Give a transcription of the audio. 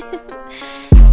Bye.